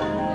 Hur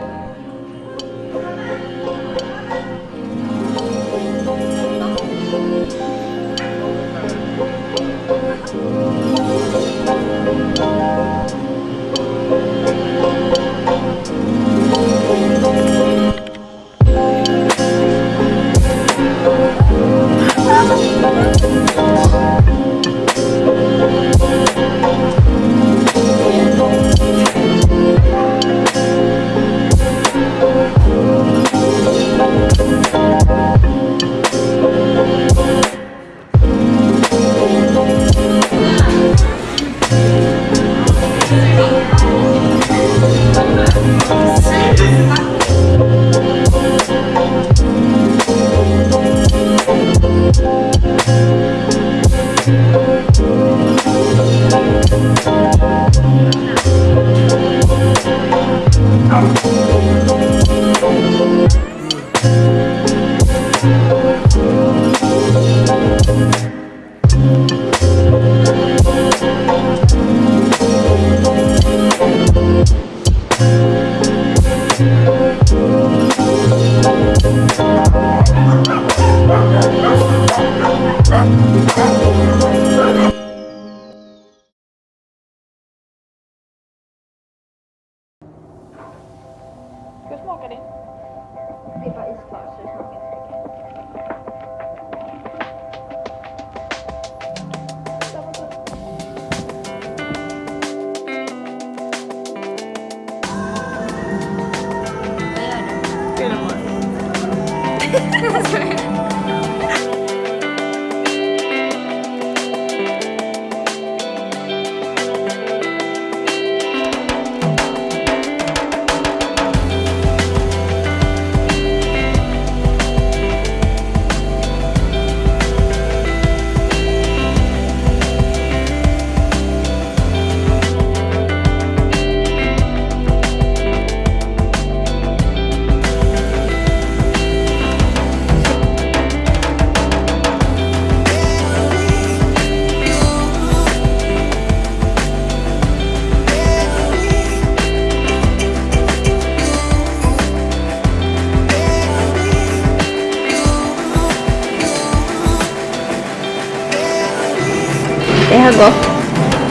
của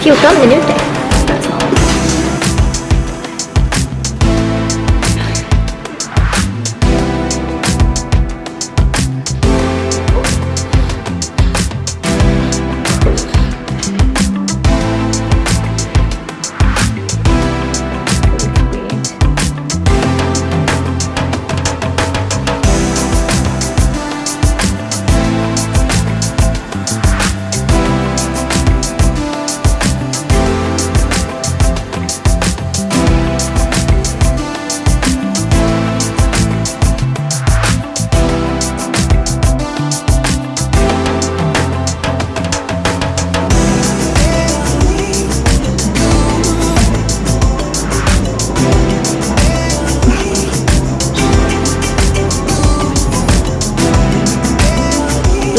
siêu tốt người nước trẻ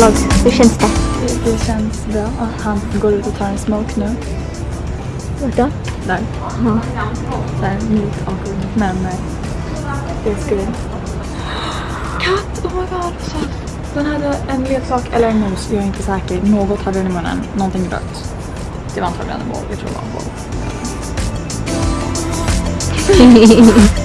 Vlogg, hur känns det? Det känns bra. Och han går ut och tar en smoke nu. Vart då? Där. Ja. Så här mjuk awkward. Men eh, det är skoj. Katt! Oh my god, så. Den hade en leksak eller en mus, jag är inte säker. Något hade den i munnen. Någonting rött. Det var antagligen en boll. Jag tror det var en boll.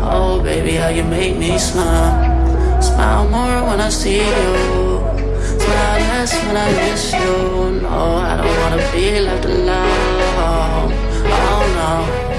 Oh, baby, how you make me smile. Smile more when I see you. Smile less when I miss you. No, I don't wanna be left alone. Oh no.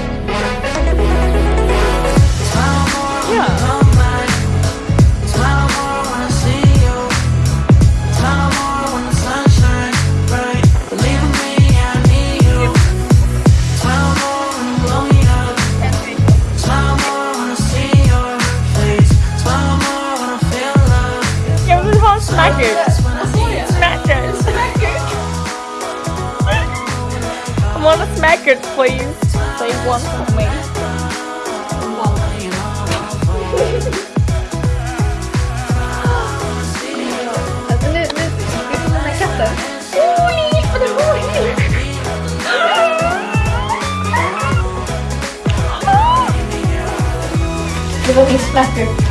smackers. Smackers. I want a smackers, please. They one for me. Nu ska vi med katten. Åh, nej, vad det var! Det var min smacker.